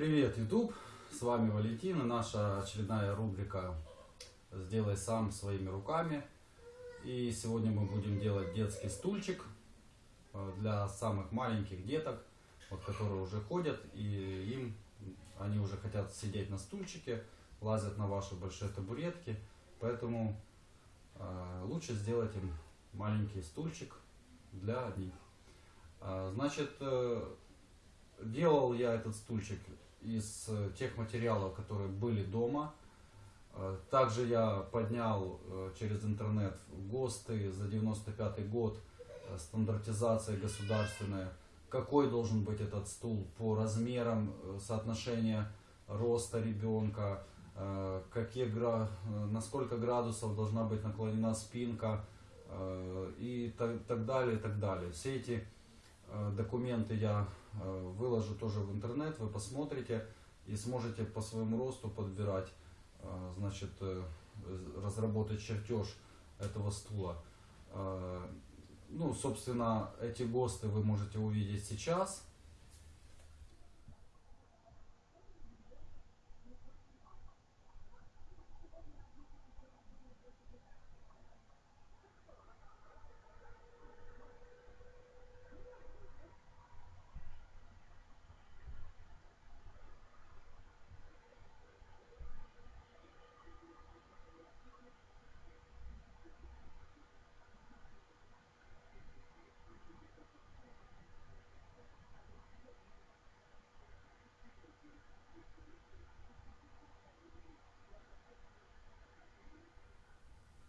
Привет, YouTube! С вами Валентин и наша очередная рубрика «Сделай сам своими руками». И сегодня мы будем делать детский стульчик э, для самых маленьких деток, вот, которые уже ходят, и им они уже хотят сидеть на стульчике, лазят на ваши большие табуретки, поэтому э, лучше сделать им маленький стульчик для них. Э, значит, э, делал я этот стульчик из э, тех материалов, которые были дома. Э, Также я поднял э, через интернет ГОСТы за 95 год, стандартизация государственная, какой должен быть этот стул по размерам, соотношение роста ребенка, какие, на сколько градусов должна быть наклонена спинка и так, так далее, и так далее. Все эти документы я э, выложу тоже в интернет, вы посмотрите и сможете по своему росту подбирать, э, значит, э, разработать чертеж этого стула. Э, Ну, собственно, эти ГОСТы вы можете увидеть сейчас.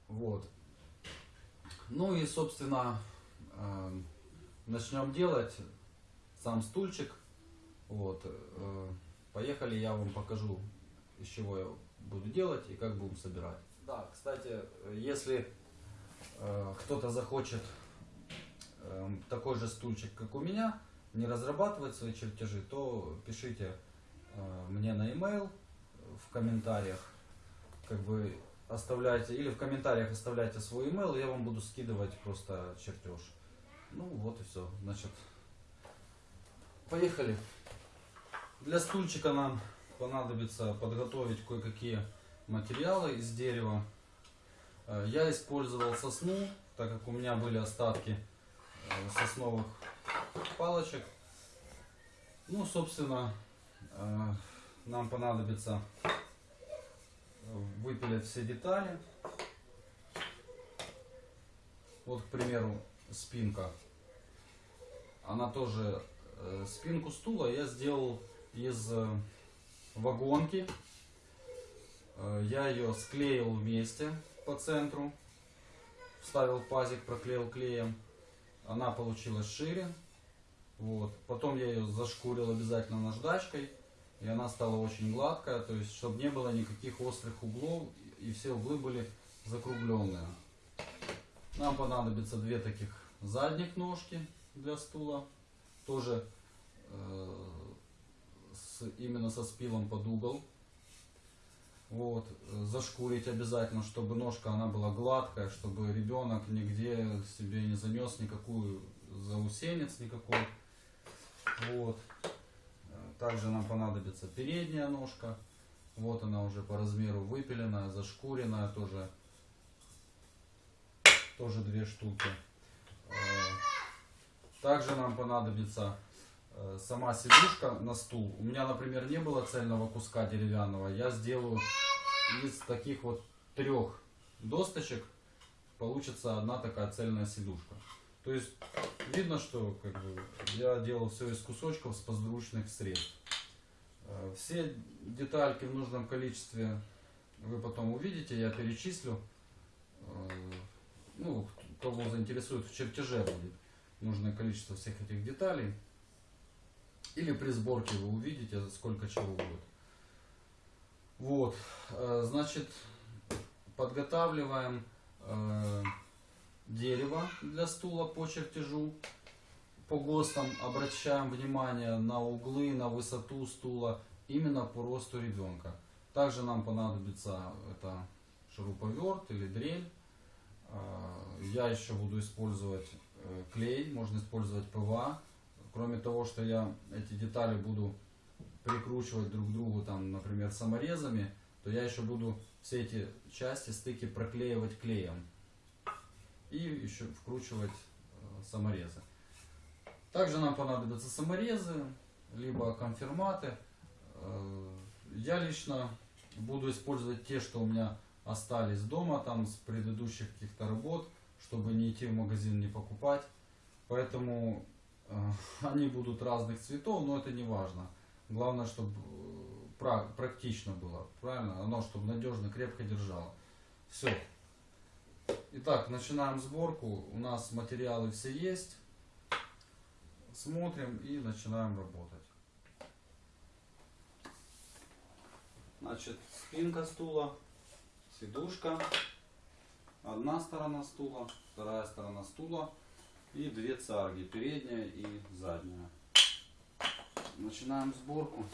Вот. Ну и, собственно, э, начнем делать сам стульчик. Вот. э, Поехали, я вам покажу, из чего я буду делать и как будем собирать. Да, кстати, если э, кто-то захочет такой же стульчик, как у меня, не разрабатывать свои чертежи, то пишите мне на e-mail в комментариях, как бы оставляйте, или в комментариях оставляйте свой email, я вам буду скидывать просто чертеж. Ну вот и все. Значит, поехали. Для стульчика нам понадобится подготовить кое-какие материалы из дерева. Э, Я использовал сосну, так как у меня были остатки э, сосновых палочек. Ну, собственно, э, нам понадобится выпилить все детали. Вот, к примеру, спинка. Она тоже, э, спинку стула я сделал из э, вагонки. Э, я ее склеил вместе по центру. Вставил пазик, проклеил клеем. Она получилась шире. Вот. Потом я ее зашкурил обязательно наждачкой. И она стала очень гладкая, то есть, чтобы не было никаких острых углов, и все углы были закругленные. Нам понадобится две таких задних ножки для стула, тоже э, с, именно со спилом под угол. Вот, э, зашкурить обязательно, чтобы ножка она была гладкая, чтобы ребенок нигде себе не занес никакую заусенец никакой. Вот. Также нам понадобится передняя ножка. Вот она уже по размеру выпиленная, зашкуренная тоже. Тоже две штуки. Э, Также нам понадобится э, сама сидушка на стул. У меня, например, не было цельного куска деревянного. Я сделаю из таких вот трех досточек получится одна такая цельная сидушка. То есть видно, что как бы, я делал все из кусочков с подручных средств. Э, Все детальки в нужном количестве вы потом увидите, я перечислю. Э, Ну, кого заинтересует, в чертеже будет нужное количество всех этих деталей. Или при сборке вы увидите, сколько чего будет. Вот, э, значит, подготавливаем дерево для стула по чертежу. По ГОСТам обращаем внимание на углы, на высоту стула, именно по росту ребенка. Также нам понадобится это шуруповерт или дрель. Э, Я еще буду использовать э, клей, можно использовать ПВА. Кроме того, что я эти детали буду прикручивать друг к другу, там, например, саморезами, то я еще буду все эти части, стыки проклеивать клеем. И еще вкручивать э, саморезы. Также нам понадобятся саморезы, либо конфирматы. Э, Я лично буду использовать те, что у меня остались дома, там с предыдущих каких-то работ, чтобы не идти в магазин, не покупать. Поэтому э, они будут разных цветов, но это не важно. Главное, чтобы практично было, правильно? Оно, чтобы надежно, крепко держало. Все. Итак, начинаем сборку. У нас материалы все есть. Смотрим и начинаем работать. Значит, спинка стула, сидушка, одна сторона стула, вторая сторона стула и две царги, передняя и задняя. Начинаем сборку.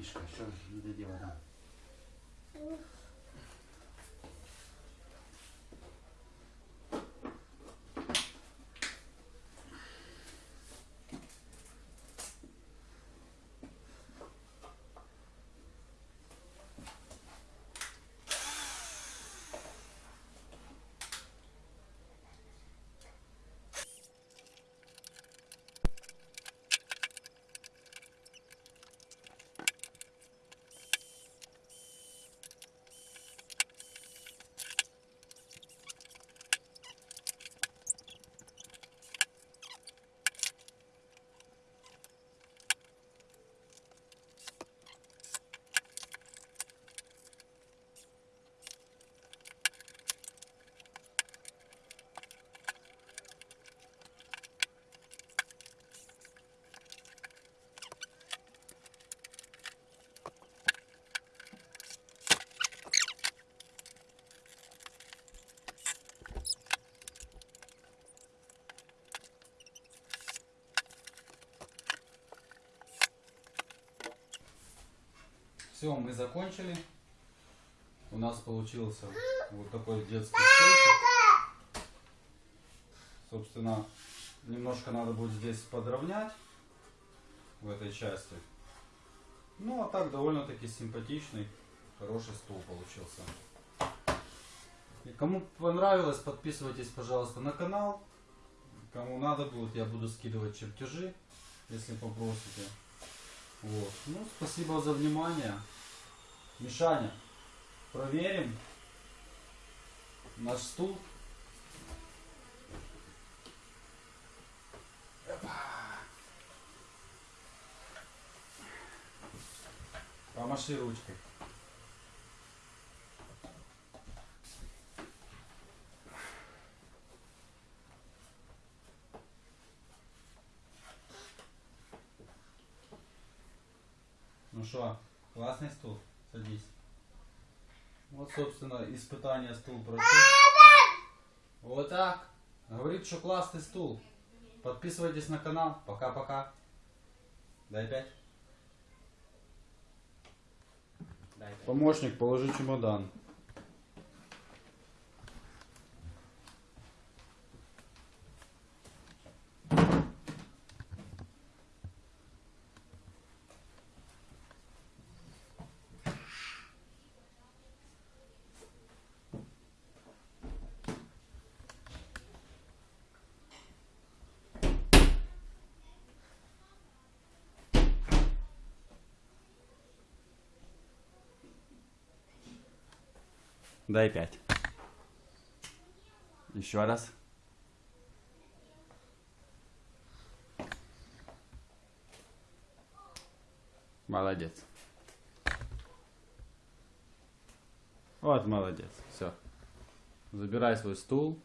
Мишка, что не доделал Все, мы закончили. У нас получился вот такой детский стульчик. Собственно, немножко надо будет здесь подровнять в этой части. Ну, а так довольно-таки симпатичный, хороший стул получился. И кому понравилось, подписывайтесь, пожалуйста, на канал. Кому надо будет, я буду скидывать чертежи, если попросите. Вот. Ну, спасибо за внимание. Мишаня, проверим наш стул. Помаши ручкой. Что, классный стул? Садись. Вот, собственно, испытание стул прошел. Вот так. Говорит, что классный стул. Подписывайтесь на канал. Пока-пока. Дай пять. Дай пять. Помощник, положи чемодан. Дай пять. Еще раз. Молодец. Вот молодец. Все. Забирай свой стул.